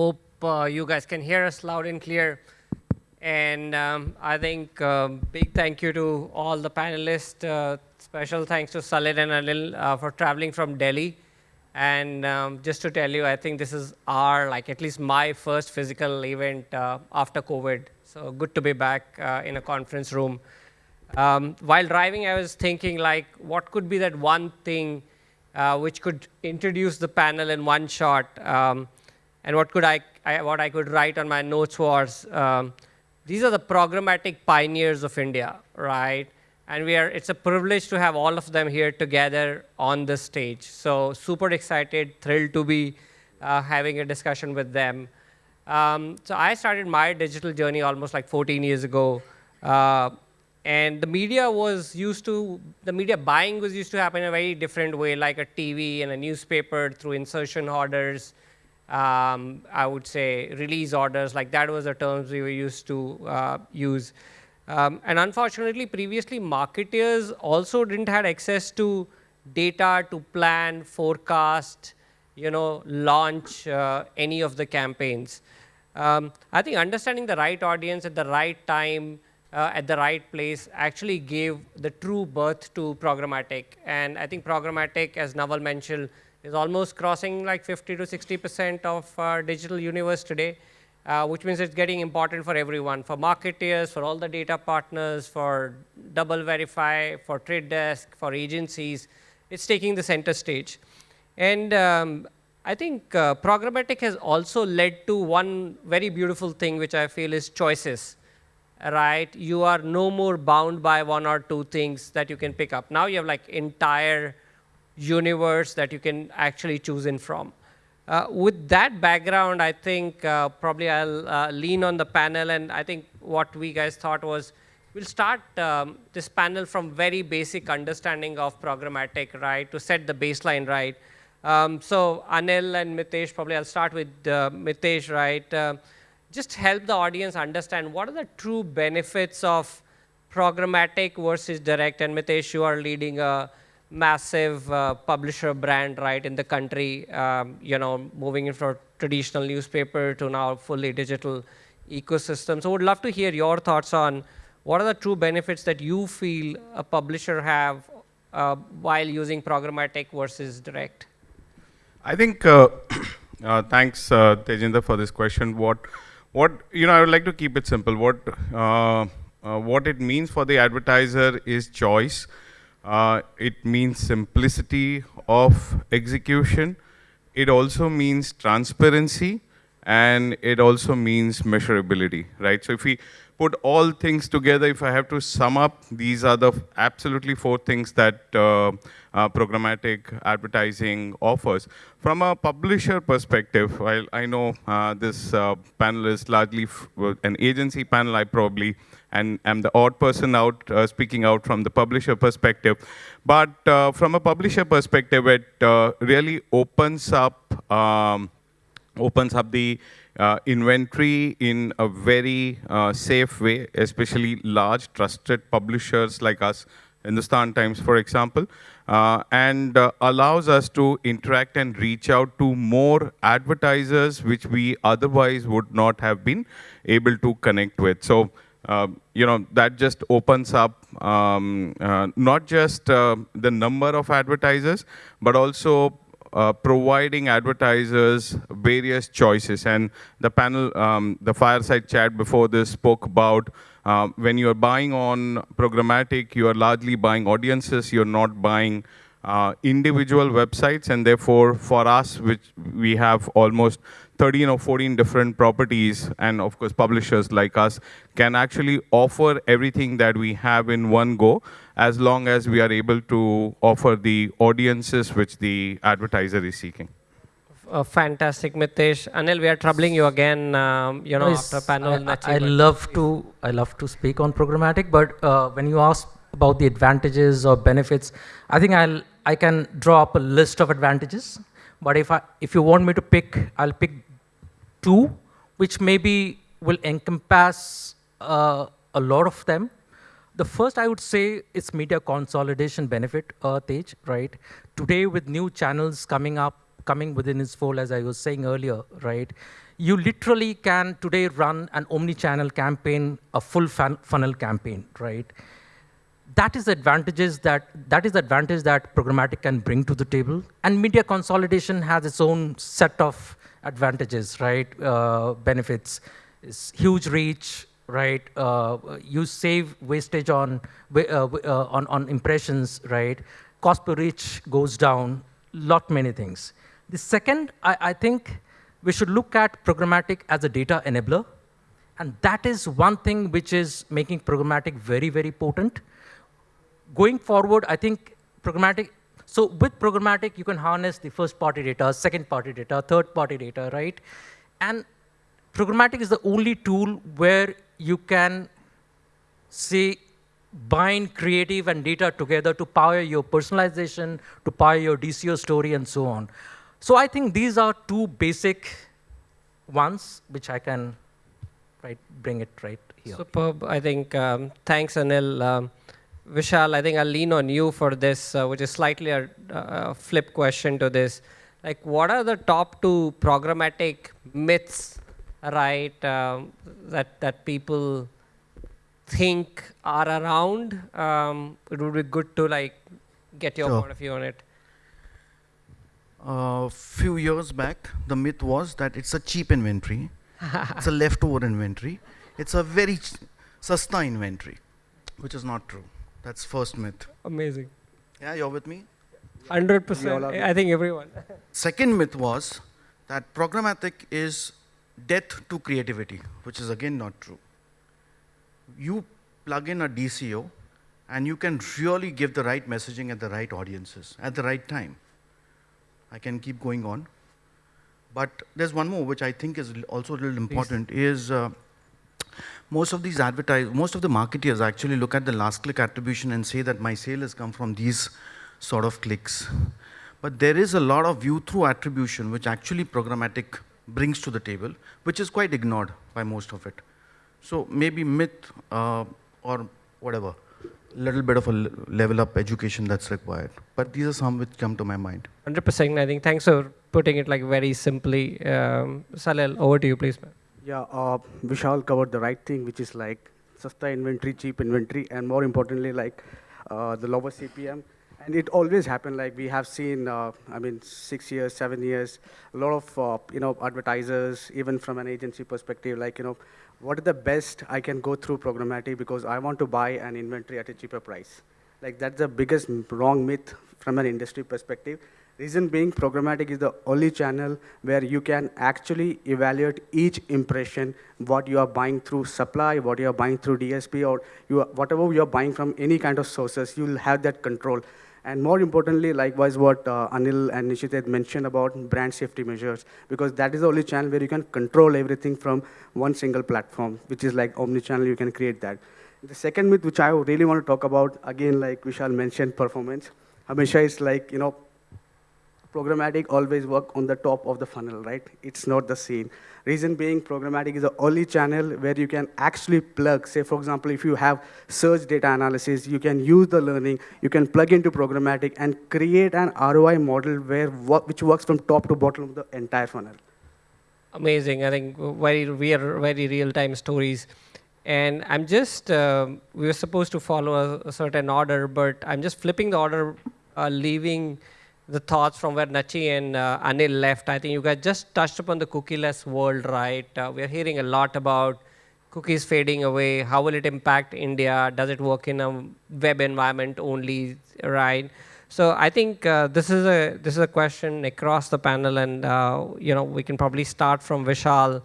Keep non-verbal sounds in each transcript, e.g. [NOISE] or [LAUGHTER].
hope uh, you guys can hear us loud and clear. And um, I think um, big thank you to all the panelists. Uh, special thanks to Salil and Anil uh, for traveling from Delhi. And um, just to tell you, I think this is our, like at least my first physical event uh, after COVID. So good to be back uh, in a conference room. Um, while driving, I was thinking like, what could be that one thing uh, which could introduce the panel in one shot? And what could I, I, what I could write on my notes was, um, these are the programmatic pioneers of India, right? And we are, it's a privilege to have all of them here together on the stage. So super excited, thrilled to be uh, having a discussion with them. Um, so I started my digital journey almost like 14 years ago. Uh, and the media was used to, the media buying was used to happen in a very different way, like a TV and a newspaper through insertion orders, um, I would say release orders, like that was the terms we were used to uh, use. Um, and unfortunately, previously, marketers also didn't have access to data to plan, forecast, you know, launch uh, any of the campaigns. Um, I think understanding the right audience at the right time, uh, at the right place actually gave the true birth to programmatic. And I think programmatic, as Naval mentioned, is almost crossing like 50 to 60% of our digital universe today, uh, which means it's getting important for everyone, for marketeers, for all the data partners, for DoubleVerify, for trade desk, for agencies. It's taking the center stage. And um, I think uh, programmatic has also led to one very beautiful thing, which I feel is choices, right? You are no more bound by one or two things that you can pick up. Now you have like entire universe that you can actually choose in from. Uh, with that background, I think uh, probably I'll uh, lean on the panel, and I think what we guys thought was we'll start um, this panel from very basic understanding of programmatic, right, to set the baseline right. Um, so Anil and Mitesh, probably I'll start with uh, Mitesh, right? Uh, just help the audience understand what are the true benefits of programmatic versus direct. And Mitesh, you are leading a massive uh, publisher brand, right, in the country, um, you know, moving in from traditional newspaper to now fully digital ecosystem. So would love to hear your thoughts on what are the true benefits that you feel a publisher have uh, while using programmatic versus direct? I think, uh, [CLEARS THROAT] uh, thanks, uh, Tejinder, for this question. What, what, you know, I would like to keep it simple. What, uh, uh, what it means for the advertiser is choice. Uh, it means simplicity of execution. It also means transparency and it also means measurability, right? So if we put all things together, if I have to sum up, these are the absolutely four things that uh, uh, programmatic advertising offers. From a publisher perspective, while I know uh, this uh, panel is largely an agency panel, I probably and I'm the odd person out uh, speaking out from the publisher perspective. But uh, from a publisher perspective, it uh, really opens up um, opens up the uh, inventory in a very uh, safe way, especially large trusted publishers like us, in the Hindustan Times, for example, uh, and allows us to interact and reach out to more advertisers which we otherwise would not have been able to connect with. So uh, you know, that just opens up um, uh, not just uh, the number of advertisers, but also uh, providing advertisers various choices. And the panel, um, the fireside chat before this spoke about uh, when you're buying on programmatic, you are largely buying audiences, you're not buying individual websites. And therefore, for us, which we have almost 13 or 14 different properties, and of course, publishers like us can actually offer everything that we have in one go, as long as we are able to offer the audiences which the advertiser is seeking. Uh, fantastic, Mitesh. Anil, we are troubling you again. Um, you know, yes, after panel. I, I, I love to. I love to speak on programmatic, but uh, when you ask about the advantages or benefits, I think I'll I can draw up a list of advantages. But if I if you want me to pick, I'll pick two, which maybe will encompass uh, a lot of them. The first I would say is media consolidation benefit, uh, Tej, right? Today with new channels coming up, coming within its fold, as I was saying earlier, right? You literally can today run an omni-channel campaign, a full fun funnel campaign, right? That is advantages that that is the advantage that programmatic can bring to the table. And media consolidation has its own set of advantages, right? Uh, benefits, it's huge reach, right? Uh, you save wastage on, uh, uh, on, on impressions, right? Cost per reach goes down, lot many things. The second, I, I think we should look at programmatic as a data enabler. And that is one thing which is making programmatic very, very potent. Going forward, I think programmatic, so with programmatic, you can harness the first party data, second party data, third party data, right? And programmatic is the only tool where you can say bind creative and data together to power your personalization, to power your DCO story, and so on. So I think these are two basic ones which I can right bring it right here. Superb. I think um, thanks, Anil. Um, Vishal, I think I'll lean on you for this, uh, which is slightly a, a flip question to this. Like, what are the top two programmatic myths right, um, that, that people think are around. Um, it would be good to like get your Sure. point of view on it. A few years back, the myth was that it's a cheap inventory, [LAUGHS] it's a leftover inventory, it's a very ch- sasta inventory, which is not true. That's first myth. Amazing. Yeah, you're with me? Hundred percent. I think everyone. Second myth was that programmatic is death to creativity, which is again not true. You plug in a DCO and you can really give the right messaging at the right audiences at the right time. I can keep going on. But there's one more which I think is also a little important is uh, most of these advertise most of the marketeers actually look at the last click attribution and say that my sale has come from these sort of clicks. But there is a lot of view through attribution which actually programmatic brings to the table, which is quite ignored by most of it. So maybe myth uh, or whatever, little bit of a level up education that's required. But these are some which come to my mind. Hundred percent. I think. Thanks for putting it like very simply. Um, Salil, over to you, please, man. Yeah, uh, Vishal covered the right thing, which is like sasta inventory, cheap inventory, and more importantly, like uh, the lower CPM. And it always happened. Like we have seen, uh, I mean, six years, seven years, a lot of uh, you know advertisers, even from an agency perspective, like you know, what is the best I can go through programmatic because I want to buy an inventory at a cheaper price. Like that's the biggest wrong myth from an industry perspective. Reason being, programmatic is the only channel where you can actually evaluate each impression, what you are buying through supply, what you are buying through DSP, or you are, whatever you are buying from any kind of sources, you will have that control. And more importantly, likewise, what uh, Anil and Nishit had mentioned about brand safety measures, because that is the only channel where you can control everything from one single platform, which is like omni-channel, you can create that. The second myth, which I really want to talk about, again, like Vishal mentioned, performance. Hamisha is like, you know, programmatic always work on the top of the funnel, right? It's not the same. Reason being, programmatic is the only channel where you can actually plug, say, for example, if you have search data analysis, you can use the learning, you can plug into programmatic and create an ROI model where which works from top to bottom of the entire funnel. Amazing. I think very real, very real-time stories. And I'm just, um we were supposed to follow a, a certain order, but I'm just flipping the order, uh, leaving the thoughts from where Nachi and uh, Anil left. I think you guys just touched upon the cookieless world, right? Uh, we're hearing a lot about cookies fading away. How will it impact India? Does it work in a web environment only, right? So I think uh, this is a this is a question across the panel, and uh, you know we can probably start from Vishal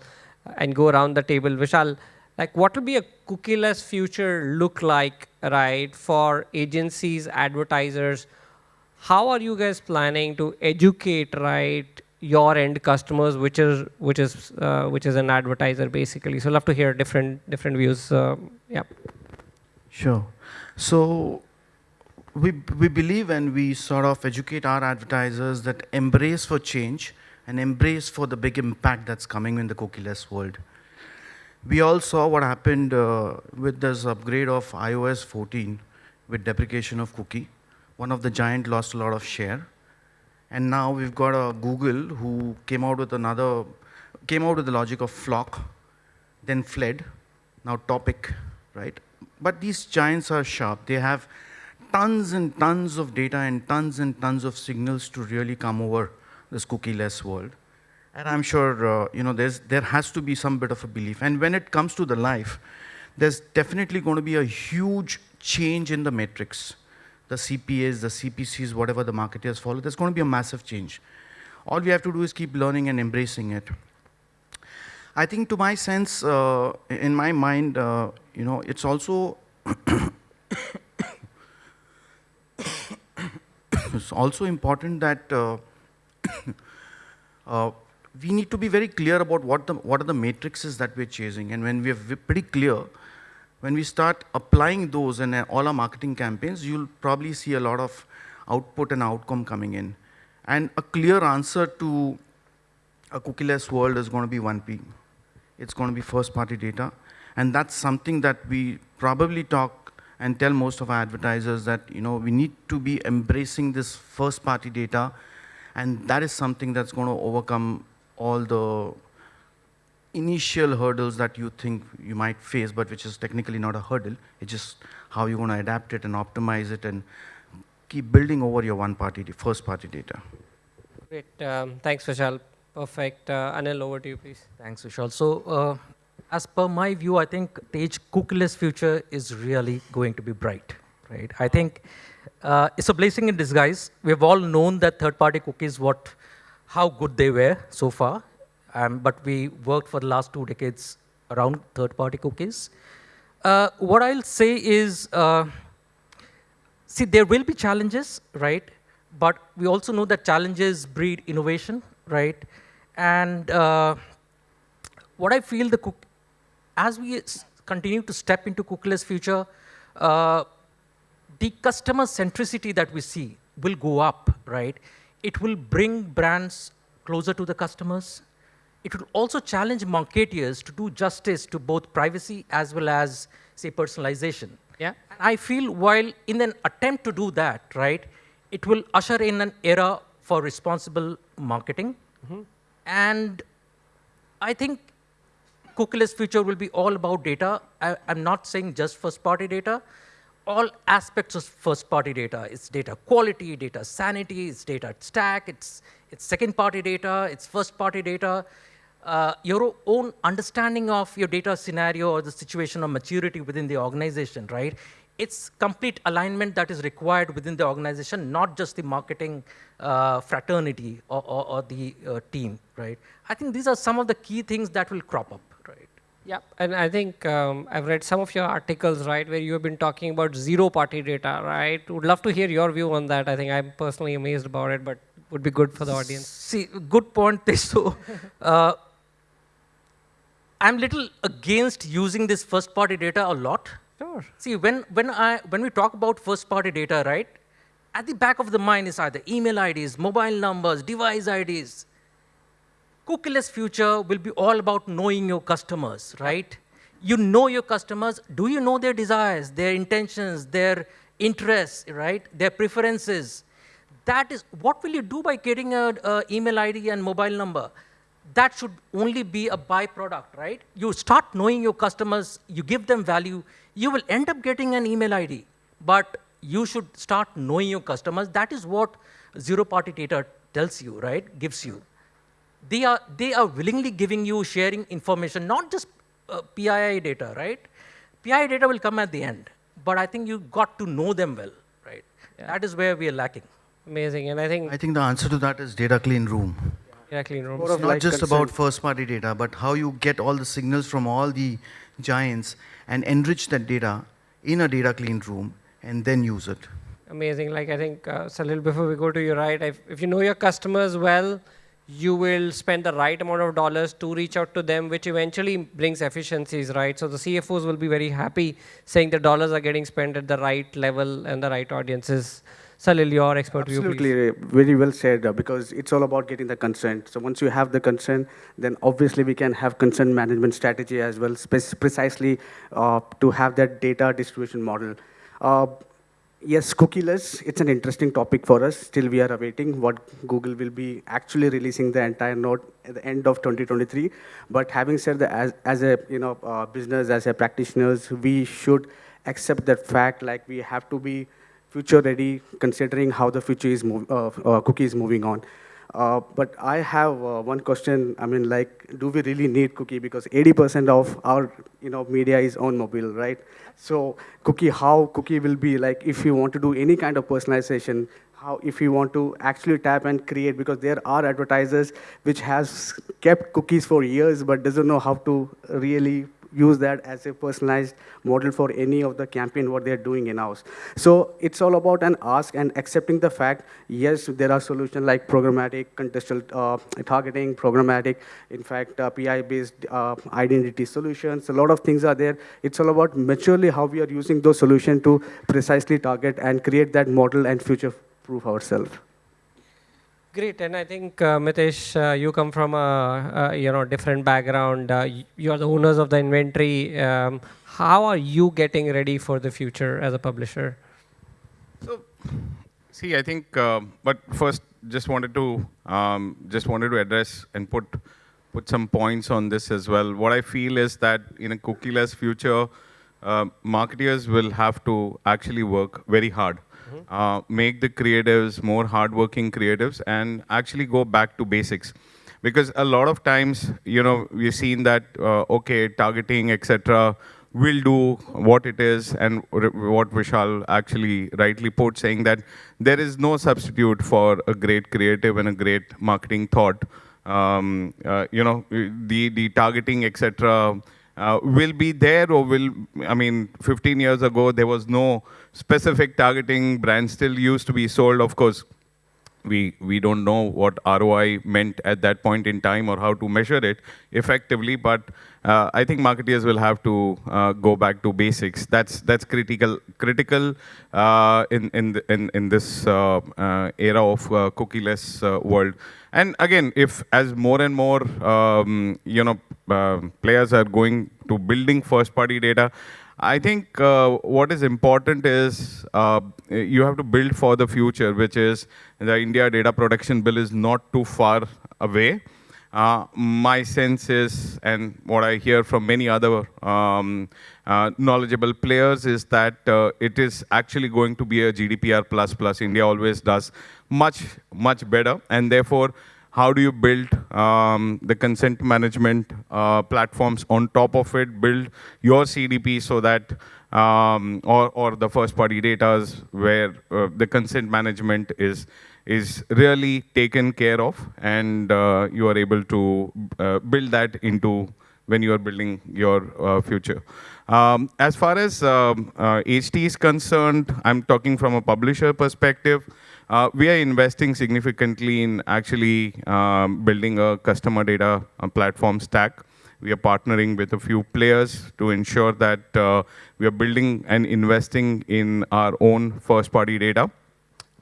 and go around the table. Vishal, like what will be a cookieless future look like, right, for agencies, advertisers? How are you guys planning to educate, right, your end customers, which is which is uh, which is an advertiser basically? So love to hear different different views. Uh, yeah. Sure. So we, we believe and we sort of educate our advertisers that embrace for change and embrace for the big impact that's coming in the cookieless world. We all saw what happened uh, with this upgrade of iOS 14 with deprecation of cookie. One of the giant lost a lot of share. And now we've got a Google who came out with another, came out with the logic of FLoC, then fled, now topic, right? But these giants are sharp. They have tons and tons of data and tons and tons of signals to really come over this cookie-less world. And I'm sure, uh, you know, there has to be some bit of a belief. And when it comes to the life, there's definitely going to be a huge change in the metrics. The CPAs, the CPCs, whatever the marketers follow, there's going to be a massive change. All we have to do is keep learning and embracing it. I think to my sense, uh, in my mind, uh, you know, it's also [COUGHS] it's also important that uh, [COUGHS] uh, we need to be very clear about what, the, what are the matrices that we're chasing. And when we're pretty clear, when we start applying those in all our marketing campaigns, you'll probably see a lot of output and outcome coming in. And a clear answer to a cookieless world is going to be 1P. It's going to be first-party data. And that's something that we probably talk and tell most of our advertisers that you know we need to be embracing this first-party data, and that is something that's going to overcome all the initial hurdles that you think you might face, but which is technically not a hurdle. It's just how you're going to adapt it and optimize it and keep building over your one-party, first-party data. Great. Um, thanks, Vishal. Perfect. Uh, Anil, over to you, please. Thanks, Vishal. So, uh, as per my view, I think Tej cookieless future is really going to be bright, right? I think uh, it's a blessing in disguise. We've all known that third-party cookies, what how good they were so far. Um, but we worked for the last two decades around third-party cookies. Uh, what I'll say is, uh, see, there will be challenges, right? But we also know that challenges breed innovation, right? And uh, what I feel the cook, as we continue to step into cookieless future, uh, the customer centricity that we see will go up, right? It will bring brands closer to the customers. It will also challenge marketeers to do justice to both privacy as well as, say, personalization. Yeah. And I feel while in an attempt to do that, right, it will usher in an era for responsible marketing. Mm -hmm. And I think cookieless future will be all about data. I, am not saying just first party data, all aspects of first-party data. It's data quality, data sanity, it's data stack, it's, it's second-party data, it's first-party data. Uh, your own understanding of your data scenario or the situation of maturity within the organization, right? It's complete alignment that is required within the organization, not just the marketing uh, fraternity or, or, or the uh, team, right? I think these are some of the key things that will crop up. Right? Yeah, and I think um, I've read some of your articles, right, where you have been talking about zero-party data, right? Would love to hear your view on that. I think I'm personally amazed about it, but would be good for the audience. See, good point, So, [LAUGHS] uh, I'm little against using this first-party data a lot. Sure. See, when, when, I, when we talk about first-party data, right, at the back of the mind is either email IDs, mobile numbers, device IDs, Cookieless future will be all about knowing your customers, right? You know your customers. Do you know their desires, their intentions, their interests, right? Their preferences. That is, what will you do by getting an email ID and mobile number? That should only be a byproduct, right? You start knowing your customers, you give them value, you will end up getting an email ID. But you should start knowing your customers. That is what zero-party data tells you, right? Gives you they are, they are willingly giving you sharing information, not just uh, PII data, right? PII data will come at the end, but I think you got to know them well, right? Yeah. That is where we are lacking. Amazing, and I think... I think the answer to that is data clean room. Yeah, clean room. It's not just about first-party data, but how you get all the signals from all the giants and enrich that data in a data clean room and then use it. Amazing. Like I think, uh, Salil, before we go to your right, if, if you know your customers well, you will spend the right amount of dollars to reach out to them, which eventually brings efficiencies, right? So the CFOs will be very happy saying the dollars are getting spent at the right level and the right audiences. Salil, your expert Absolutely, view, very well said, uh, because it's all about getting the consent. So once you have the consent, then obviously we can have consent management strategy as well, precisely uh, to have that data distribution model. Uh, Yes, cookieless, it's an interesting topic for us. Still, we are awaiting what Google will be actually releasing the entire node at the end of 2023. But having said that, as, as a you know uh, business, as a practitioners, we should accept that fact. Like we have to be future ready, considering how the future is move, uh, uh, cookie is moving on. Uh, but I have uh, one question. I mean, like, do we really need cookie? Because 80% of our, you know, media is on mobile, right? So cookie, how cookie will be like if you want to do any kind of personalization, how if you want to actually tap and create, because there are advertisers which has kept cookies for years but doesn't know how to really use that as a personalized model for any of the campaign what they're doing in-house. So it's all about an ask and accepting the fact, yes, there are solutions like programmatic, contextual uh, targeting, programmatic, in fact, uh, PI-based uh, identity solutions. A lot of things are there. It's all about maturely how we are using those solutions to precisely target and create that model and future-proof ourselves. Great, and I think uh, Mitesh, uh, you come from a, a, you know different background. Uh, you are the owners of the inventory. Um, how are you getting ready for the future as a publisher? So, see, I think, uh, but first, just wanted to um, just wanted to address and put put some points on this as well. What I feel is that in a cookieless future, uh, marketers will have to actually work very hard uh, make the creatives more hardworking creatives and actually go back to basics. Because a lot of times, you know, we've seen that, uh, okay, targeting, etc., will do what it is and what Vishal actually rightly put, saying that there is no substitute for a great creative and a great marketing thought. Um, uh, you know, the, the targeting, etc., uh, will be there or will, I mean, 15 years ago, there was no specific targeting. Brands still used to be sold, of course. We, we don't know what ROI meant at that point in time or how to measure it effectively, but uh, I think marketers will have to uh, go back to basics. That's that's critical critical uh, in in in in this uh, uh, era of uh, cookieless world. And again, if as more and more um, you know players are going to building first-party data, I think what is important is you have to build for the future, which is the India Data Protection Bill is not too far away. Uh, my sense is, and what I hear from many other um, uh, knowledgeable players is that uh, it is actually going to be a GDPR plus plus. India always does much, much better. And therefore, how do you build um, the consent management uh, platforms on top of it, build your CDP so that, um, or, or the first party data where uh, the consent management is is really taken care of and uh, you are able to uh, build that into when you are building your uh, future. Um, as far as um, HT uh, is concerned, I'm talking from a publisher perspective. Uh, we are investing significantly in actually um, building a customer data uh, platform stack. We are partnering with a few players to ensure that we are building and investing in our own first-party data.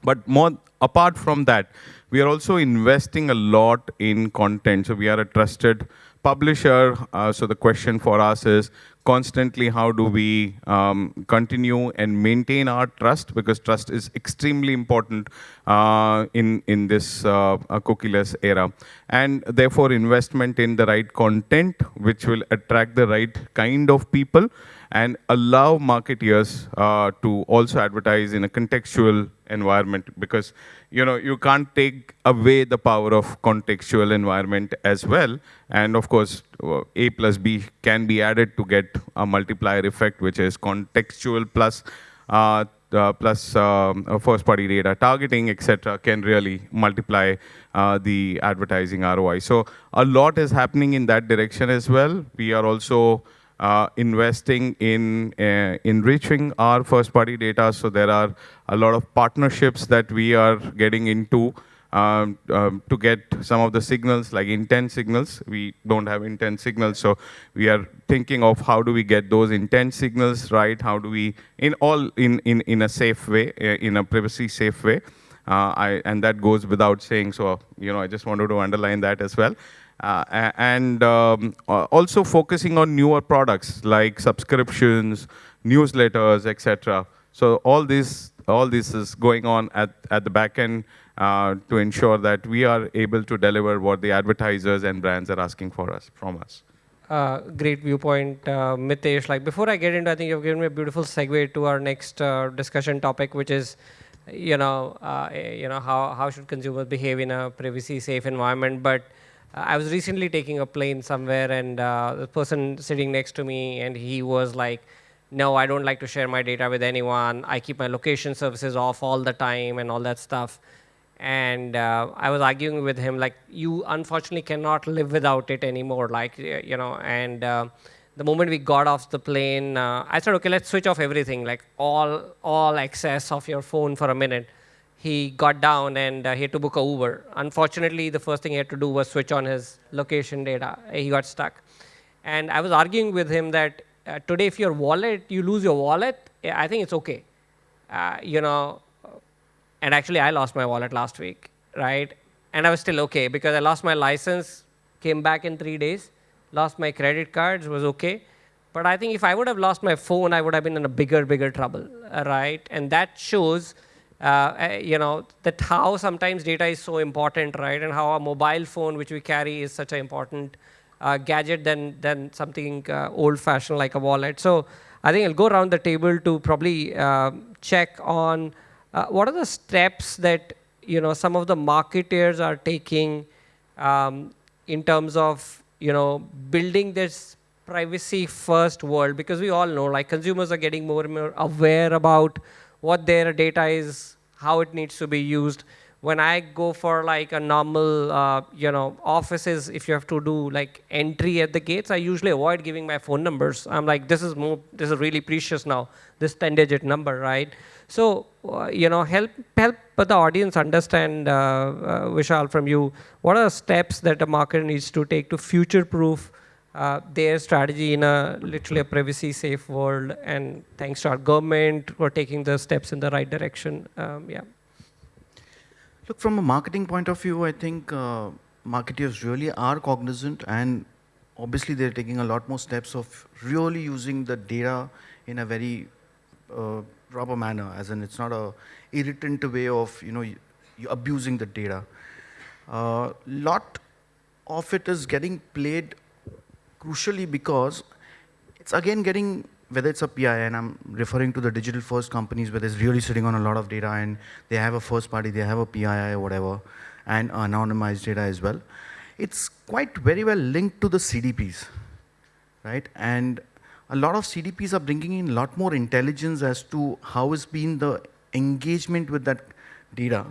But more apart from that, we are also investing a lot in content. So we are a trusted publisher. Uh, so the question for us is constantly how do we um, continue and maintain our trust? Because trust is extremely important uh, in in this uh, cookieless era. And therefore investment in the right content which will attract the right kind of people and allow marketeers uh, to also advertise in a contextual environment because you know you can't take away the power of contextual environment as well. And of course uh, a plus b can be added to get a multiplier effect which is contextual plus uh, uh, plus um, first party data targeting etc can really multiply uh, the advertising ROI so a lot is happening in that direction as well. We are also uh, investing in uh, enriching our first-party data. So there are a lot of partnerships that we are getting into um, um, to get some of the signals, like intent signals. We don't have intent signals, so we are thinking of how do we get those intent signals right? How do we, in all, in in in a safe way, uh, in a privacy safe way. Uh, I, and that goes without saying. So you know, I just wanted to underline that as well. Uh, and um, also focusing on newer products like subscriptions, newsletters, etc. So all these all this is going on at, at the back end uh, to ensure that we are able to deliver what the advertisers and brands are asking for us from us. Uh, great viewpoint, uh, Mitesh. Like before I get into, I think you've given me a beautiful segue to our next uh, discussion topic, which is, you know, uh, you know how how should consumers behave in a privacy-safe environment. But I was recently taking a plane somewhere, and uh, the person sitting next to me, and he was like, "No, I don't like to share my data with anyone. I keep my location services off all the time, and all that stuff." and uh, I was arguing with him like you unfortunately cannot live without it anymore like you know and uh, the moment we got off the plane uh, I said okay let's switch off everything like all all access of your phone for a minute he got down and uh, he had to book a Uber unfortunately the first thing he had to do was switch on his location data he got stuck and I was arguing with him that uh, today if your wallet you lose your wallet I think it's okay uh, you know and actually, I lost my wallet last week, right? And I was still okay because I lost my license, came back in three days, lost my credit cards, was okay. But I think if I would have lost my phone, I would have been in a bigger, bigger trouble, right? And that shows, uh, uh, you know, that how sometimes data is so important, right? And how a mobile phone, which we carry, is such an important uh, gadget than, than something uh, old-fashioned like a wallet. So I think I'll go around the table to probably uh, check on uh, what are the steps that you know some of the marketers are taking um, in terms of you know building this privacy first world? Because we all know like consumers are getting more and more aware about what their data is, how it needs to be used. When I go for like a normal, uh, you know, offices, if you have to do like entry at the gates, I usually avoid giving my phone numbers. I'm like, this is more, this is really precious now, this 10-digit number, right? So, uh, you know, help help the audience understand, uh, uh, Vishal, from you, what are the steps that a marketer needs to take to future-proof uh, their strategy in a literally a privacy-safe world? And thanks to our government for taking the steps in the right direction. Um, yeah. Look, from a marketing point of view, I think uh, marketers really are cognizant and obviously they're taking a lot more steps of really using the data in a very uh, proper manner, as in it's not a irritant way of you know abusing the data. A uh, lot of it is getting played crucially because it's again getting whether it's a PI, and I'm referring to the digital first companies where they're really sitting on a lot of data and they have a first party, they have a PII or whatever, and anonymized data as well. It's quite very well linked to the CDPs, right? And a lot of CDPs are bringing in a lot more intelligence as to how has been the engagement with that data.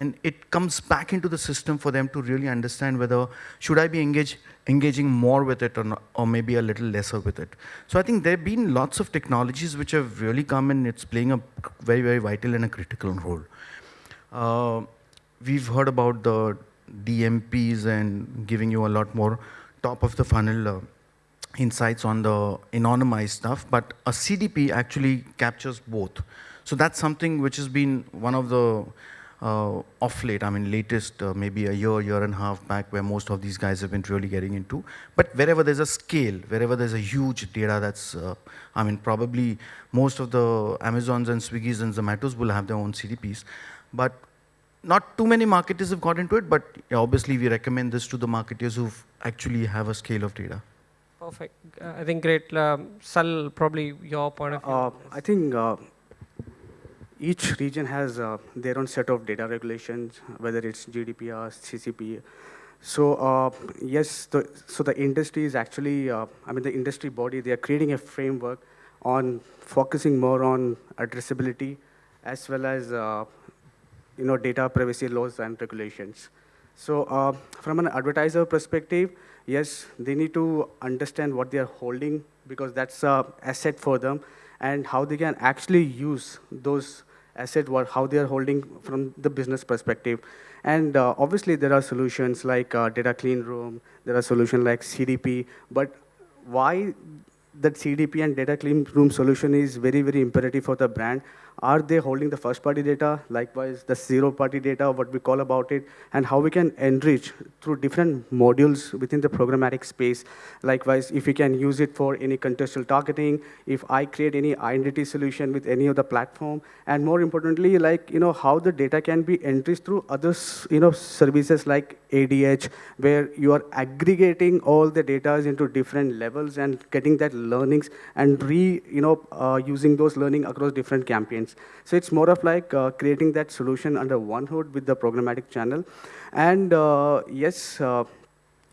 And it comes back into the system for them to really understand whether should I be engage, engaging more with it or, not, or maybe a little lesser with it. So I think there have been lots of technologies which have really come and it's playing a very, very vital and a critical role. Uh, we've heard about the DMPs and giving you a lot more top of the funnel uh, insights on the anonymized stuff, but a CDP actually captures both. So that's something which has been one of the uh, off late, I mean latest uh, maybe a year, year and a half back where most of these guys have been really getting into. But wherever there's a scale, wherever there's a huge data that's, uh, I mean probably most of the Amazons and Swiggies and Zomatos will have their own CDPs. But not too many marketers have got into it, but obviously we recommend this to the marketers who actually have a scale of data. Perfect. Uh, I think great. Um, Sal, probably your point of view. Uh, I think uh, each region has uh, their own set of data regulations, whether it's GDPR, CCP. So uh, yes, the, so the industry is actually, uh, I mean, the industry body, they are creating a framework on focusing more on addressability as well as, you know, data privacy laws and regulations. So from an advertiser perspective, yes, they need to understand what they are holding because that's an asset for them and how they can actually use those assets, how they are holding from the business perspective. And uh, obviously, there are solutions like uh, data clean room, there are solutions like CDP, but why that CDP and data clean room solution is very, very imperative for the brand are they holding the first party data, likewise the zero party data, what we call about it, and how we can enrich through different modules within the programmatic space. Likewise, if we can use it for any contextual targeting, if I create any identity solution with any of the platform, and more importantly, like, you know, how the data can be enriched through other, you know, services like ADH, where you are aggregating all the data into different levels and getting that learnings and re, you know, uh, using those learning across different campaigns. So it's more of like uh, creating that solution under one hood with the programmatic channel. And uh, yes, uh,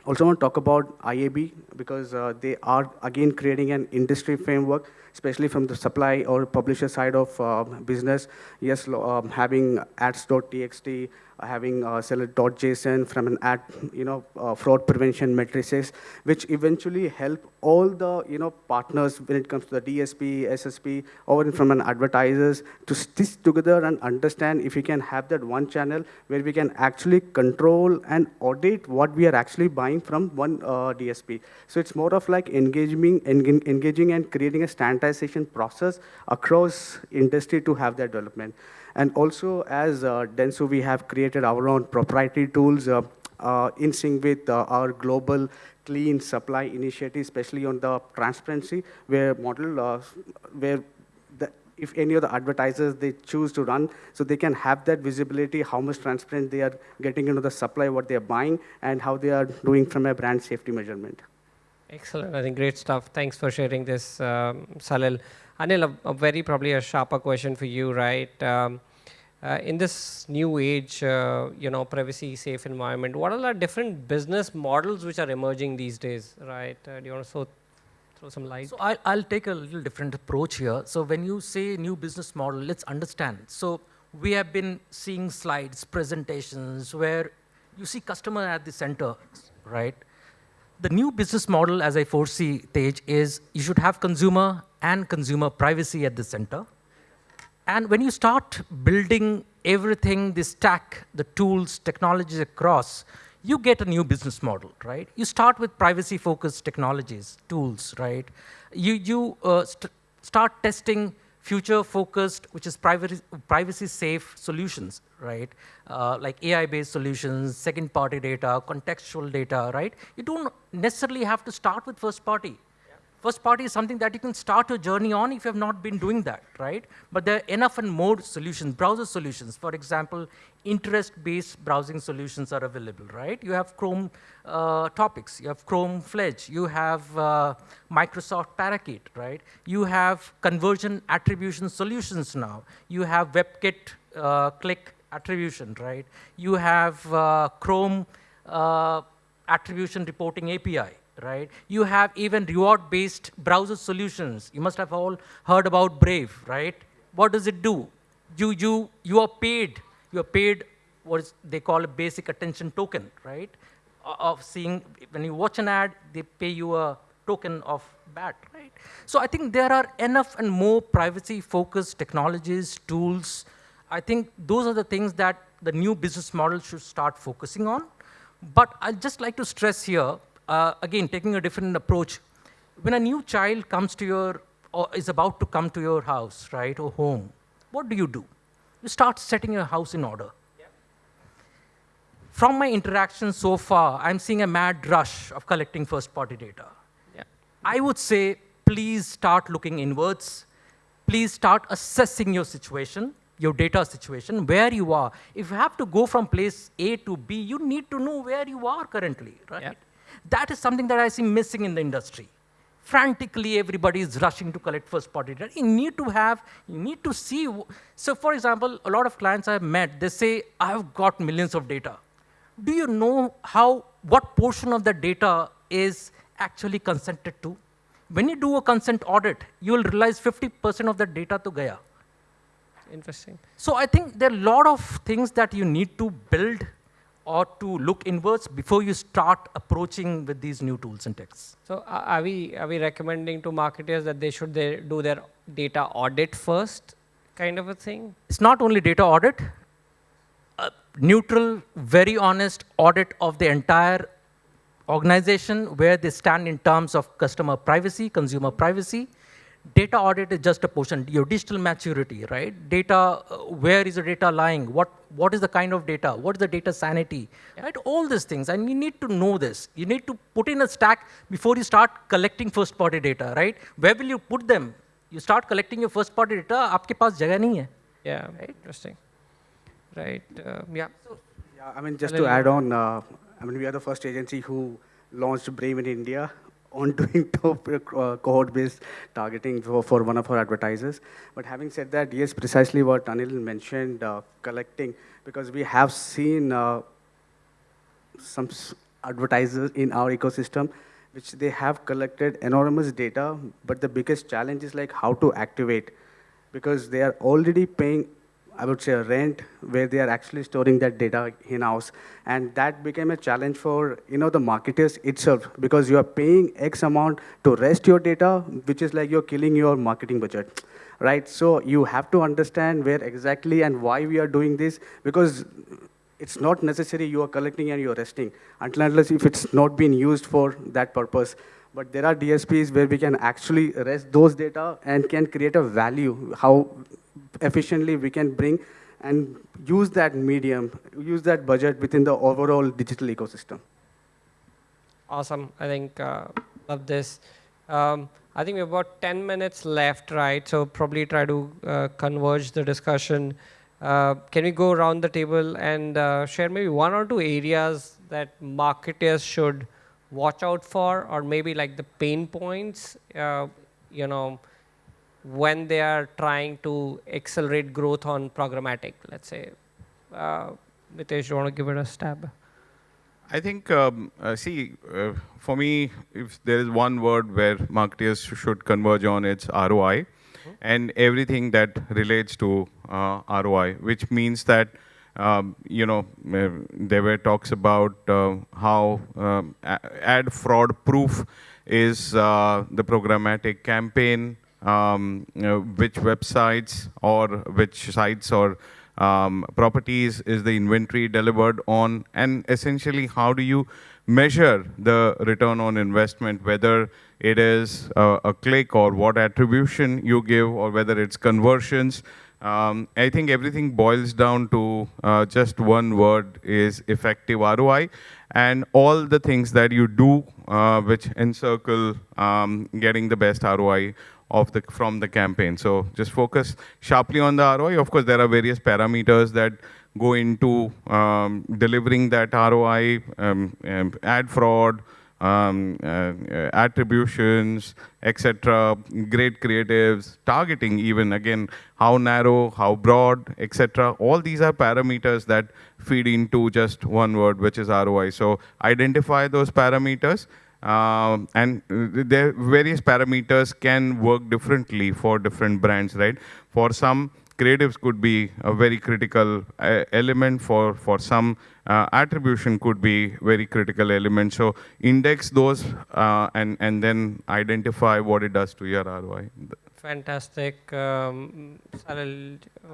also want to talk about IAB because uh, they are again creating an industry framework, especially from the supply or publisher side of uh, business. Yes, um, having ads.txt, having uh, seller.json from an ad, you know, uh, fraud prevention matrices, which eventually help all the, you know, partners when it comes to the DSP, SSP, or from an advertisers to stitch together and understand if we can have that one channel where we can actually control and audit what we are actually buying from one uh, DSP. So it's more of like engaging, engaging and creating a process across industry to have that development. And also, as uh, Dentsu, we have created our own proprietary tools uh, uh, in sync with uh, our global clean supply initiative, especially on the transparency, where model, uh, where the, if any of the advertisers they choose to run, so they can have that visibility, how much transparent they are getting into the supply, what they are buying, and how they are doing from a brand safety measurement. Excellent. I think great stuff. Thanks for sharing this, um, Salil. Anil, a, a, very probably a sharper question for you, right? Um, uh, in this new age, uh, you know, privacy safe environment, what are the different business models which are emerging these days, right? Uh, do you want to throw, throw some light? So I'll, I'll take a little different approach here. So when you say new business model, let's understand. So we have been seeing slides, presentations where you see customer at the center, right? The new business model, as I foresee, Tej, is you should have consumer and consumer privacy at the center and when you start building everything, the stack, the tools, technologies across, you get a new business model, right? You start with privacy-focused technologies, tools, right? You, you uh, st start testing future-focused, which is privacy-safe solutions, right? Uh, like AI-based solutions, second-party data, contextual data, right? You don't necessarily have to start with first-party. First party is something that you can start your journey on if you have not been doing that, right? But there are enough and more solutions, browser solutions. For example, interest-based browsing solutions are available, right? You have Chrome uh, Topics, you have Chrome Fledge, you have uh, Microsoft Parakeet, right? You have conversion attribution solutions now. You have WebKit uh, click attribution, right? You have uh, Chrome uh, attribution reporting API, right? You have even reward-based browser solutions. You must have all heard about Brave, right? What does it do? You, you, you are paid. You are paid what is they call a basic attention token, right? Of seeing, when you watch an ad, they pay you a token of BAT, right? So I think there are enough and more privacy-focused technologies, tools. I think those are the things that the new business model should start focusing on. But I'd just like to stress here, uh, again, taking a different approach, when a new child comes to your, or is about to come to your house, right, or home, what do you do? You start setting your house in order. From my interaction so far, I'm seeing a mad rush of collecting first-party data. I would say, please start looking inwards. Please start assessing your situation, your data situation, where you are. If you have to go from place A to B, you need to know where you are currently, right? That is something that I see missing in the industry. Frantically, everybody is rushing to collect first-party data. You need to have, you need to see. So for example, a lot of clients I've met, they say, I've got millions of data. Do you know how, what portion of the data is actually consented to? When you do a consent audit, you will realize 50% of the data to Gaya. Interesting. So I think there are a lot of things that you need to build or to look inwards before you start approaching with these new tools and techs. So are we, are we recommending to marketers that they should they do their data audit first kind of a thing? It's not only data audit, a neutral, very honest audit of the entire organization where they stand in terms of customer privacy, consumer privacy, data audit is just a portion. Your digital maturity, right? Data, uh, where is the data lying? What, what is the kind of data? What is the data sanity? Right? All these things, and you need to know this. You need to put in a stack before you start collecting first-party data, right? Where will you put them? You start collecting your first-party data, आपके पास जगह नहीं है. Yeah, interesting. Right, uh, yeah. Yeah, I mean, just Hello. to add on, uh, I mean, we are the first agency who launched Brave in India on [LAUGHS] doing top uh, cohort-based targeting for, for one of our advertisers. But having said that, yes, precisely what Anil mentioned, uh, collecting, because we have seen uh, some advertisers in our ecosystem which they have collected enormous data, but the biggest challenge is like how to activate because they are already paying, I would say, a rent where they are actually storing that data in-house. And that became a challenge for, you know, the marketers itself because you are paying X amount to rest your data, which is like you're killing your marketing budget, right? So you have to understand where exactly and why we are doing this because it's not necessary you are collecting and you're resting until unless if it's not been used for that purpose. But there are DSPs where we can actually rest those data and can create a value, how efficiently we can bring and use that medium, use that budget within the overall digital ecosystem. Awesome. I think uh, love this. Um, I think we have about 10 minutes left, right? So probably try to uh, converge the discussion. Uh, can we go around the table and uh, share maybe one or two areas that marketers should watch out for, or maybe like the pain points, uh, you know, when they are trying to accelerate growth on programmatic, let's say. Uh, Mitesh, you want to give it a stab? I think, um, uh, see, uh, for me, if there is one word where marketers should converge on, it's ROI and everything that relates to uh, ROI, which means that, um, you know, uh, there were talks about uh, how um, ad fraud proof is uh, the programmatic campaign, um, you know, which websites or which sites or um, properties is the inventory delivered on, and essentially how do you measure the return on investment, whether it is a, a click or what attribution you give, or whether it's conversions. Um, I think everything boils down to uh, just one word is effective ROI, and all the things that you do uh, which encircle um, getting the best ROI of the from the campaign. So just focus sharply on the ROI. Of course, there are various parameters that go into um, delivering that ROI, um, um, ad fraud, um, uh, attributions, etc. Great creatives, targeting even again how narrow, how broad, etc. All these are parameters that feed into just one word, which is ROI. So identify those parameters. Um, and uh, there various parameters can work differently for different brands, right? For some, creatives could be a very critical uh, element. For for some, uh, attribution could be very critical element. So index those uh, and and then identify what it does to your ROI. Fantastic. Um, I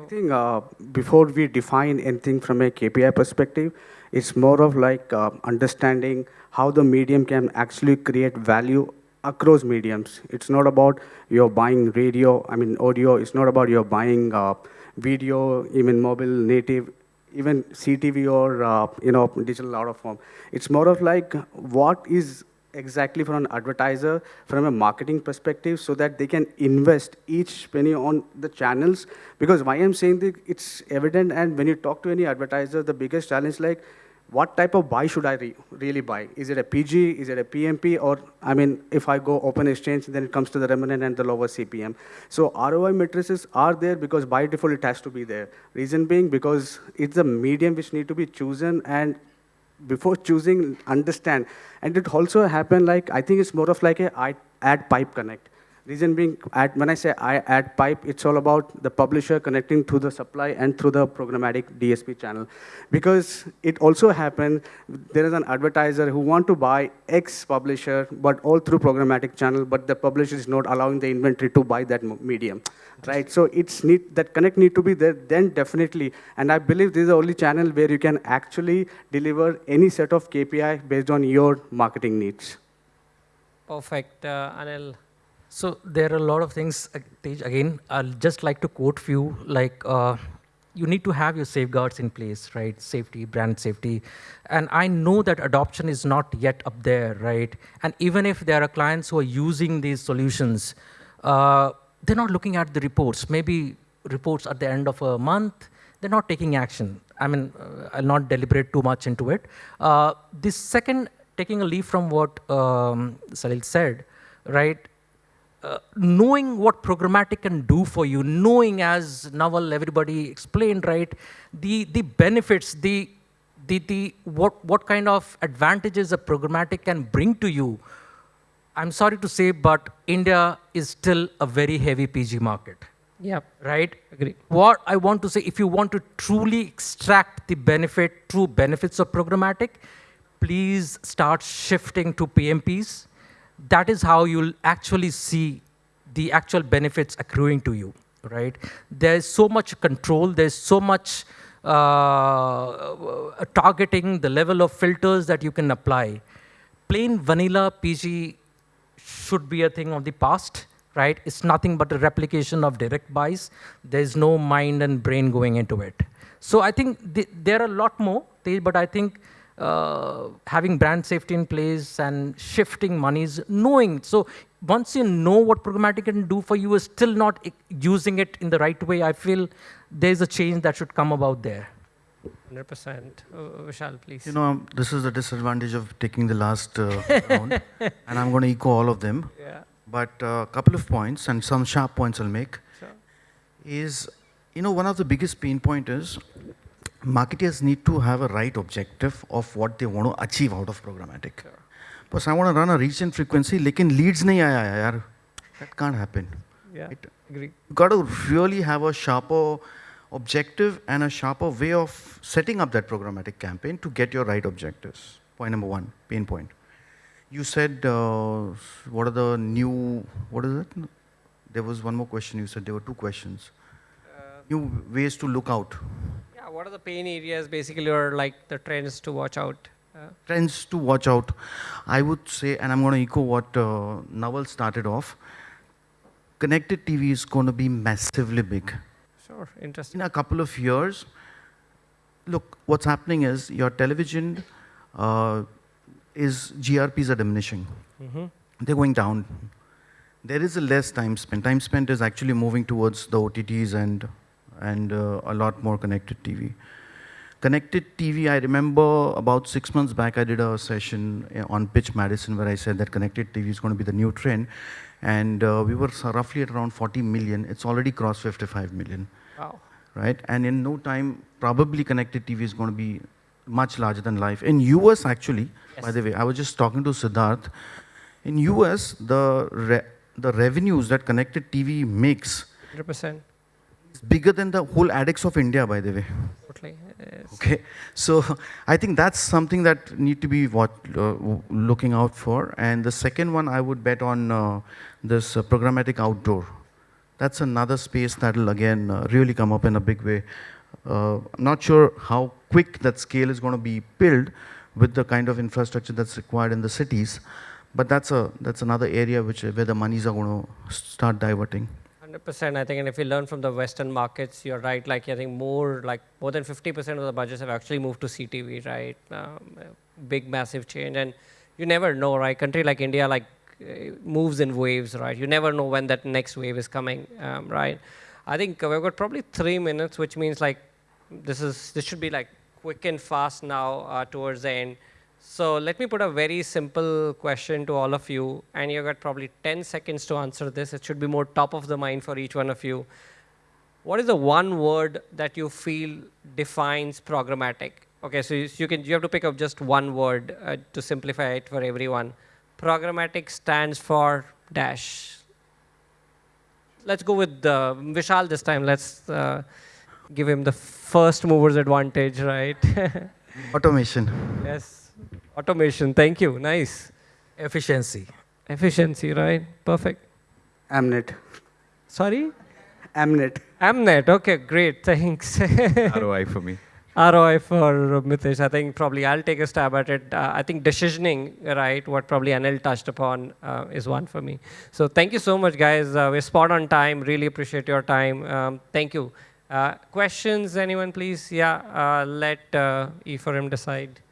think uh, before we define anything from a KPI perspective, it's more of like uh, understanding how the medium can actually create value across mediums. It's not about you're buying radio, I mean audio. It's not about you're buying uh, video, even mobile native, even CTV or uh, you know digital out of form. It's more of like what is exactly from an advertiser from a marketing perspective so that they can invest each penny on the channels. Because why i'm saying that it's evident and when you talk to any advertiser the biggest challenge like what type of buy should i re- really buy? Is it a pg is it a pmp or i mean if i go open exchange then it comes to the remnant and the lower cpm so roi matrices are there because by default it has to be there. Reason being because it's a medium which need to be chosen and before choosing, understand. And it also happen like, I think it's more of like a ad pipe connect. Reason being, ad, when I say I add pipe, it's all about the publisher connecting to the supply and through the programmatic DSP channel. Because it also happens, there is an advertiser who want to buy X publisher, but all through programmatic channel, but the publisher is not allowing the inventory to buy that medium right? So it's need that connect need to be there. Then definitely, and I believe this is the only channel where you can actually deliver any set of KPI based on your marketing needs. perfect. Uh, Anil, So there are a lot of things. uh, Tej, Again, I'll just like to quote few. Like uh, you need to have your safeguards in place, right? Safety, brand safety, and I know that adoption is not yet up there, right? And even if there are clients who are using these solutions, uh, they're not looking at the reports. Maybe reports at the end of a month. They're not taking action. I mean, uh, I'll not deliberate too much into it. Uh, the second, taking a leaf from what um, Salil said, right? Uh, knowing what programmatic can do for you, knowing as Naval, everybody explained, right, the, the benefits, the, the, the, what, what kind of advantages a programmatic can bring to you, I'm sorry to say, but India is still a very heavy PG market, Yeah, right? agree. What I want to say, if you want to truly extract the benefit, true benefits of programmatic, please start shifting to PMPs. That is how you'll actually see the actual benefits accruing to you, right? There's so much control, there's so much uh, targeting, the level of filters that you can apply. Plain vanilla PG should be a thing of the past, right? It's nothing but a replication of direct buys. There's no mind and brain going into it. So I think th there are a lot more, but I think uh, having brand safety in place and shifting monies, knowing. So once you know what programmatic can do for you, is still not using it in the right way. I feel there's a change that should come about there. 100%. Uh, Vishal, please. You know, this is the disadvantage of taking the last uh, round, [LAUGHS] and I'm going to echo all of them. yeah, But a couple of points, and some sharp points I'll make, sure. is, you know, one of the biggest pain point is marketers need to have a right objective of what they want to achieve out of programmatic. Yeah. I want to run a reach and frequency, lekin leads nahi aaya yaar. That can't happen. Yeah, it, agree. You got to really have a sharper objective and a sharper way of setting up that programmatic campaign to get your right objectives. Point number one, pain point. You said, uh, what are the new, what is it? There was one more question you said, there were two questions. Uh, new ways to look out what are the pain areas basically or like the trends to watch out? Uh, trends to watch out. I would say, and I'm going to echo what uh, Naval started off, connected TV is going to be massively big. sure, interesting. in a couple of years, look, what's happening is your television uh, is GRPs are diminishing. hmm They're going down. There is a less time spent. Time spent is actually moving towards the OTTs and and uh, a lot more connected TV. Connected TV, I remember about six months back, I did a session uh, on Pitch Madison where I said that connected TV is going to be the new trend. And uh, we were roughly at around 40 million. It's already crossed 55 million Wow. right? And in no time, probably connected TV is going to be much larger than life. In US, actually, by the way, I was just talking to Siddharth. In US, the re- the revenues that connected TV makes 100%. Bigger than the whole adex of India, by the way. Totally. Yes. Okay, so I think that's something that need to be what uh, looking out for. And the second one, I would bet on uh, this uh, programmatic outdoor. That's another space that'll again uh, really come up in a big way. Uh, I'm not sure how quick that scale is going to be built with the kind of infrastructure that's required in the cities, but that's a that's another area which where the monies are going to start diverting. 100% i think and if you learn from the western markets you're right like i think more like more than 50% of the budgets have actually moved to ctv right? Um, big massive change and you never know right? Country like india like uh, moves in waves right? You never know when that next wave is coming um, right? I think we've got probably three minutes which means like this is this should be like quick and fast now uh, towards the end so let me put a very simple question to all of you, and you got probably 10 seconds to answer this. It should be more top of the mind for each one of you. What is the one word that you feel defines programmatic? Okay, so you, you can you have to pick up just one word uh, to simplify it for everyone. Programmatic stands for dash. Let's go with uh, Vishal this time. Let's uh, give him the first mover's advantage, right? [LAUGHS] Automation. yes. Automation. Thank you. Nice. Efficiency. Efficiency, right? Perfect. Amnet. Sorry? Amnet. Amnet. Okay, great. Thanks. [LAUGHS] ROI for me. ROI for Mitesh. I think probably I'll take a stab at it. Uh, I think decisioning, right, what probably Anil touched upon uh, is one for me. So thank you so much, guys. Uh, we're spot on time. Really appreciate your time. Um, thank you. Uh, questions, anyone, please? Yeah, uh, let uh, Ephraim decide.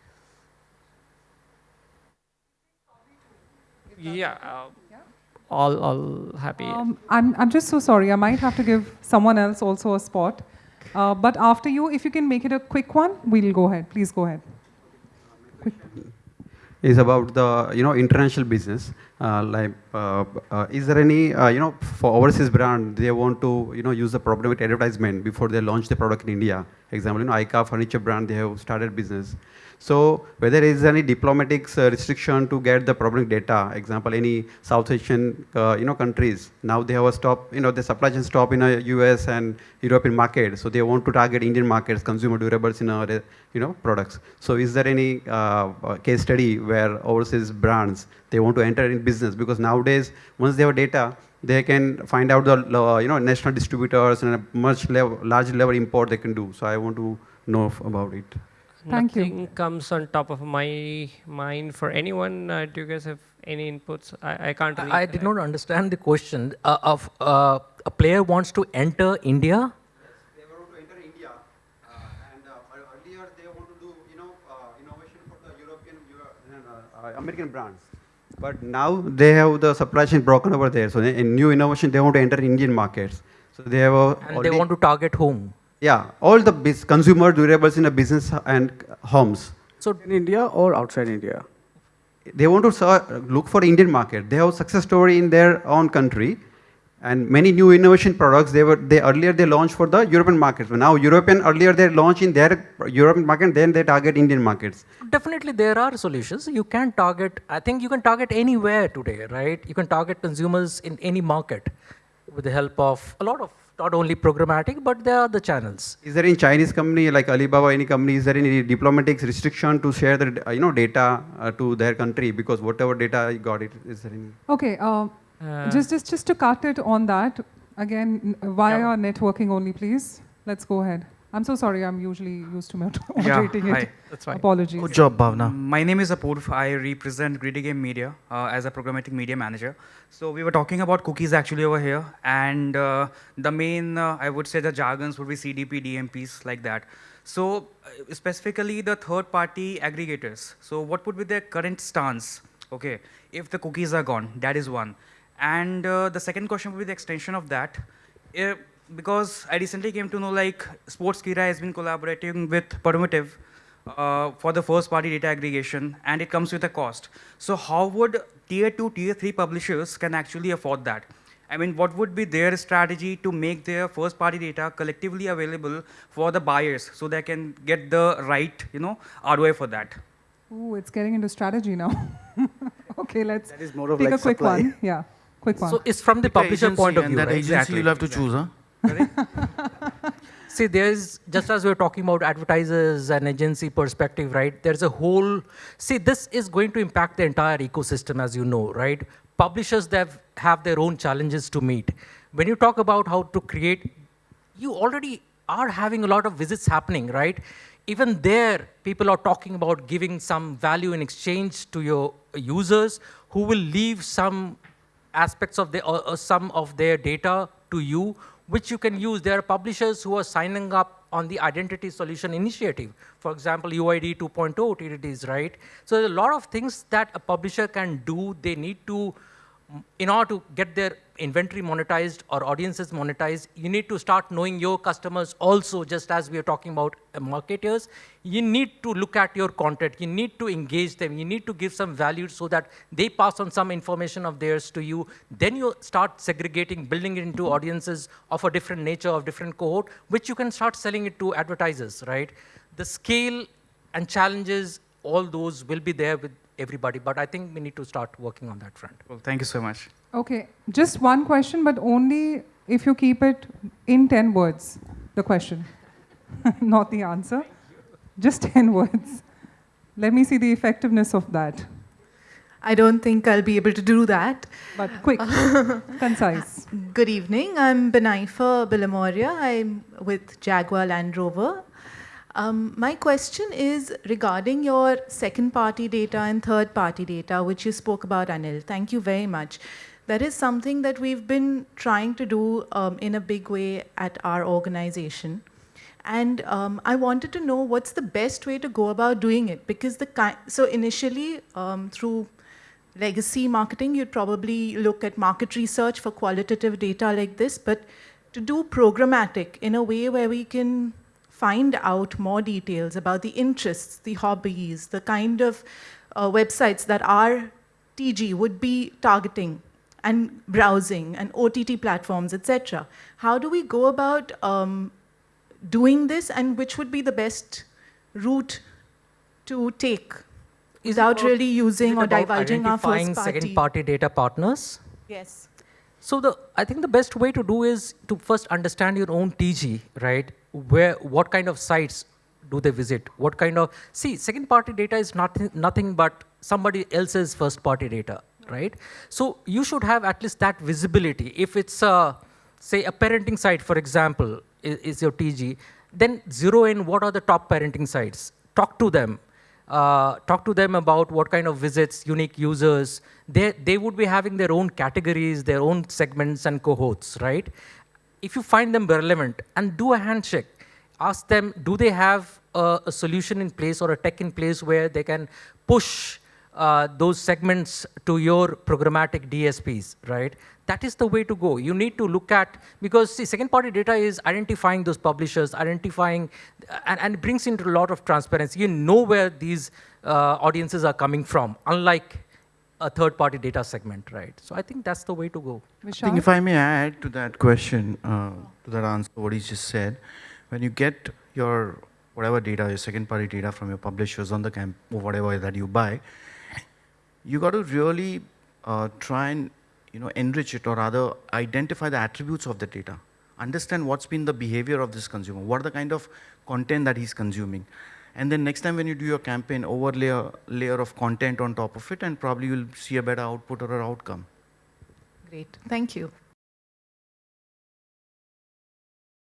Yeah, uh, all, all happy. Um, I'm, I'm just so sorry. I might have to give someone else also a spot. Uh, but after you, if you can make it a quick one, we'll go ahead. Please go ahead. is about the you know international business. Uh, like, uh, uh, is there any uh, you know for overseas brand they want to you know use the programmatic advertisement before they launch the product in India? Example, you know IKEA furniture brand they have started business. So whether there is any diplomatic uh, restriction to get the problem data, example, any South Asian, uh, you know, countries, now they have a stop, you know, the supply chain stop in a US and European market. So they want to target Indian markets, consumer durables in our, you know, products. So is there any uh, uh, case study where overseas brands, they want to enter in business? Because nowadays, once they have data, they can find out the, uh, you know, national distributors and a much level, large level import they can do. So I want to know about it. Thank you. Nothing comes on top of my mind for anyone. Uh, do you guys have any inputs? I, I can't. I, I did not understand the question. Uh, of uh, a player wants to enter India. They want to enter India, uh, and uh, earlier they want to do, you know, uh, innovation for the European, uh, uh, American brands. But now they have the supply chain broken over there. So in new innovation, they want to enter Indian markets. So they have a And they want to target whom? Yeah, all the consumer durables in a business and homes. So In India or outside India? They want to ser- look for Indian market. They have success story in their own country, and many new innovation products. They were they earlier they launched for the European markets. But now European earlier they launch in their European market, then they target Indian markets. definitely there are solutions. You can target. I think you can target anywhere today, right? You can target consumers in any market with the help of a lot of not only programmatic, but there are the channels. Is there any Chinese company like Alibaba, any company, is there any diplomatic restriction to share the uh, you know data uh, to their country because whatever data you got it is there any? Okay, uh, just, just, just to cut it on that, again, n- via networking only, please. Let's go ahead. I'm so sorry, I'm usually used to mod- [LAUGHS] moderating hi. it. That's fine. Apologies. Good job, Bhavna. My name is Apurv. I represent GreedyGame Media uh, as a programmatic media manager. So we were talking about cookies actually over here, and uh, the main, uh, I would say, the jargons would be CDP, DMPs, like that. So uh, specifically the third-party aggregators. So what would be their current stance? Okay, if the cookies are gone, that is one. And uh, the second question would be the extension of that. Uh, because I recently came to know like Sportskeeda has been collaborating with Permutive uh, for the first party data aggregation and it comes with a cost. So how would tier two, tier three publishers can actually afford that? I mean, what would be their strategy to make their first party data collectively available for the buyers so they can get the right, you know, ROI for that? Ooh, it's getting into strategy now. [LAUGHS] okay, let's That is more of take like a quick one. Yeah, quick one. So it's from the publisher point of view, and that right? agency Exactly, you'll have to choose, huh? [LAUGHS] See, there's just as we are talking about advertisers and agency perspective, right? There's a whole. See, this is going to impact the entire ecosystem, as you know, right? Publishers that have, have their own challenges to meet. When you talk about how to create, you already are having a lot of visits happening, right? Even there, people are talking about giving some value in exchange to your users who will leave some aspects of the, or, or some of their data to you, which you can use. There are publishers who are signing up on the Identity Solution Initiative. For example, UID 2.0 TDDs, right? So there's a lot of things that a publisher can do. They need to, in order to get their inventory monetized or audiences monetized, you need to start knowing your customers also, just as we are talking about uh, marketers. You need to look at your content. You need to engage them. You need to give some value so that they pass on some information of theirs to you. Then you start segregating, building it into audiences of a different nature, of different cohort, which you can start selling it to advertisers, right? The scale and challenges, all those will be there with everybody, but I think we need to start working on that front. Well, thank you so much. Okay, just one question, but only if you keep it in 10 words, the question, [LAUGHS] not the answer. Just 10 words. Let me see the effectiveness of that. I don't think I'll be able to do that. But quick, [LAUGHS] concise. Good evening. I'm Benaifa Bilimoria. I'm with Jaguar Land Rover. Um, my question is regarding your second party data and third party data, which you spoke about, Anil. Thank you very much. That is something that we've been trying to do um, in a big way at our organization. And um, I wanted to know what's the best way to go about doing it because the so initially um, through legacy marketing you'd probably look at market research for qualitative data like this, but to do programmatic in a way where we can find out more details about the interests, the hobbies, the kind of uh, websites that our TG would be targeting and browsing and OTT platforms, etc. How do we go about um, doing this and which would be the best route to take Is without really using or divulging our first party? second party data partners? Yes. So the I think the best way to do is to first understand your own TG, right? Where what kind of sites do they visit? What kind of see second party data is nothing nothing but somebody else's first party data, right? So you should have at least that visibility. If it's a say a parenting site, for example, is, is your TG, then zero in what are the top parenting sites. Talk to them uh, talk to them about what kind of visits, unique users. They, they would be having their own categories, their own segments and cohorts, right? If you find them relevant and do a handshake, ask them, do they have a, a solution in place or a tech in place where they can push uh, those segments to your programmatic DSPs, right? That is the way to go. You need to look at, because second party data is identifying those publishers, identifying, and, and it brings into a lot of transparency. You know where these uh, audiences are coming from, unlike a third party data segment, right? So I think that's the way to go. I think if I may add to that question, uh, to that answer, what he just said, when you get your whatever data, your second party data from your publishers on the camp or whatever that you buy, you got to really uh, try and you know enrich it or rather identify the attributes of the data. Understand what's been the behavior of this consumer, what are the kind of content that he's consuming. And then next time when you do your campaign, overlay a layer of content on top of it and probably you'll see a better output or outcome. Great. Thank you.